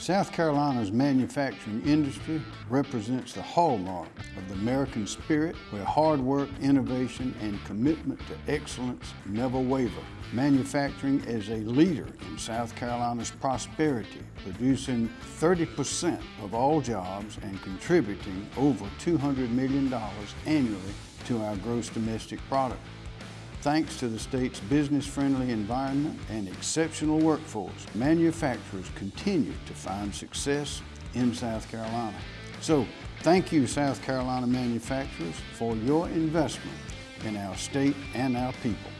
South Carolina's manufacturing industry represents the hallmark of the American spirit where hard work, innovation, and commitment to excellence never waver. Manufacturing is a leader in South Carolina's prosperity, producing 30% of all jobs and contributing over $200 million annually to our gross domestic product. Thanks to the state's business-friendly environment and exceptional workforce, manufacturers continue to find success in South Carolina. So, thank you South Carolina manufacturers for your investment in our state and our people.